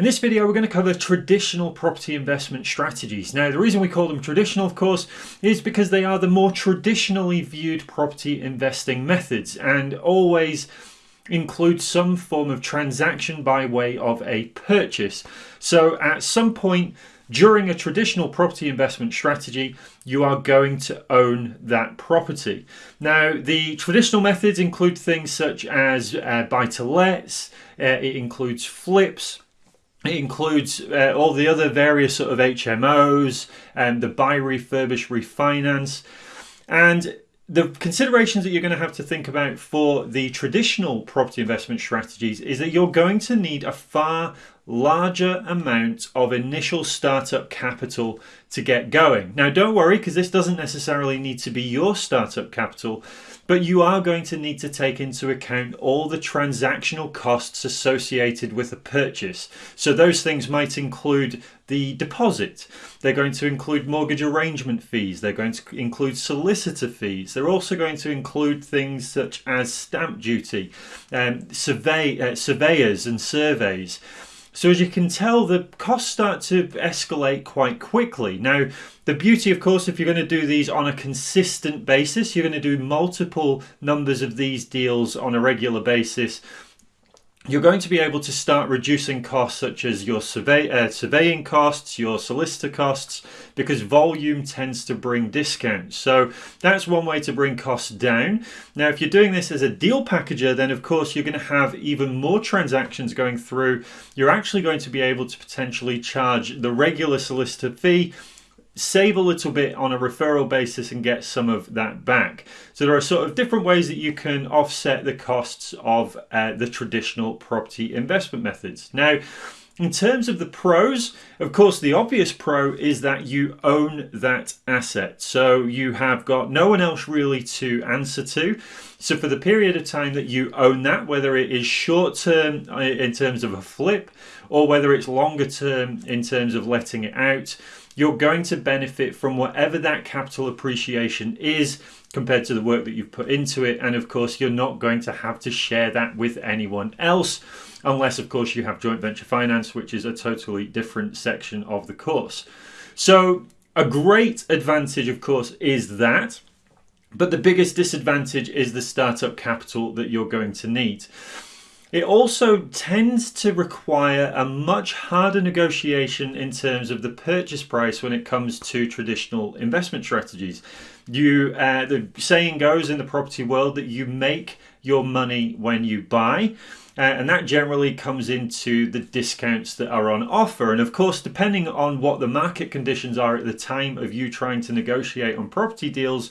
In this video, we're going to cover traditional property investment strategies. Now, the reason we call them traditional, of course, is because they are the more traditionally viewed property investing methods and always include some form of transaction by way of a purchase. So at some point during a traditional property investment strategy, you are going to own that property. Now, the traditional methods include things such as uh, buy to lets, uh, it includes flips, it includes uh, all the other various sort of HMOs and the buy, refurbish, refinance. And the considerations that you're going to have to think about for the traditional property investment strategies is that you're going to need a far larger amount of initial startup capital to get going. Now, don't worry because this doesn't necessarily need to be your startup capital, but you are going to need to take into account all the transactional costs associated with a purchase. So, those things might include the deposit, they're going to include mortgage arrangement fees, they're going to include solicitor fees, they're also going to include things such as stamp duty, um, survey, uh, surveyors, and surveys. So as you can tell, the costs start to escalate quite quickly. Now, the beauty, of course, if you're going to do these on a consistent basis, you're going to do multiple numbers of these deals on a regular basis, you're going to be able to start reducing costs such as your survey, uh, surveying costs, your solicitor costs, because volume tends to bring discounts. So that's one way to bring costs down. Now, if you're doing this as a deal packager, then of course you're going to have even more transactions going through. You're actually going to be able to potentially charge the regular solicitor fee save a little bit on a referral basis and get some of that back. So there are sort of different ways that you can offset the costs of uh, the traditional property investment methods. Now, in terms of the pros, of course, the obvious pro is that you own that asset. So you have got no one else really to answer to. So for the period of time that you own that, whether it is short term uh, in terms of a flip or whether it's longer term in terms of letting it out, you're going to benefit from whatever that capital appreciation is compared to the work that you've put into it. And of course, you're not going to have to share that with anyone else, unless, of course, you have joint venture finance, which is a totally different section of the course. So, a great advantage, of course, is that. But the biggest disadvantage is the startup capital that you're going to need. It also tends to require a much harder negotiation in terms of the purchase price when it comes to traditional investment strategies. You, uh, the saying goes in the property world that you make your money when you buy. Uh, and that generally comes into the discounts that are on offer. And of course, depending on what the market conditions are at the time of you trying to negotiate on property deals,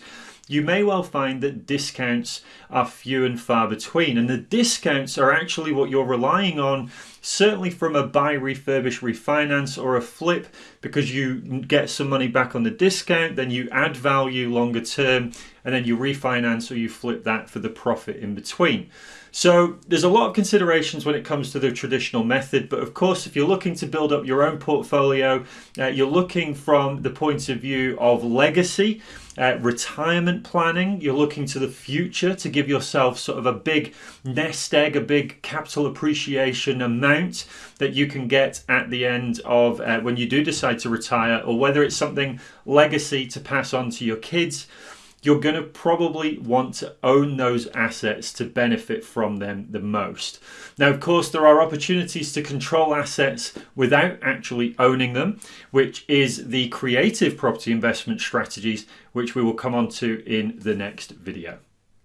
you may well find that discounts are few and far between. And the discounts are actually what you're relying on, certainly from a buy, refurbish, refinance, or a flip, because you get some money back on the discount, then you add value longer term, and then you refinance or you flip that for the profit in between. So there's a lot of considerations when it comes to the traditional method, but of course, if you're looking to build up your own portfolio, uh, you're looking from the point of view of legacy, uh, retirement planning, you're looking to the future to give yourself sort of a big nest egg, a big capital appreciation amount that you can get at the end of uh, when you do decide to retire, or whether it's something legacy to pass on to your kids you're going to probably want to own those assets to benefit from them the most. Now, of course, there are opportunities to control assets without actually owning them, which is the creative property investment strategies, which we will come on to in the next video.